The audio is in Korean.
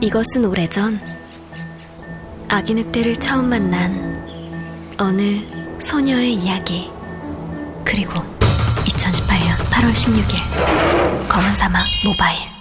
이것은 오래전 아기 늑대를 처음 만난 어느 소녀의 이야기. 그리고 2018년 8월 16일 검은 사막 모바일.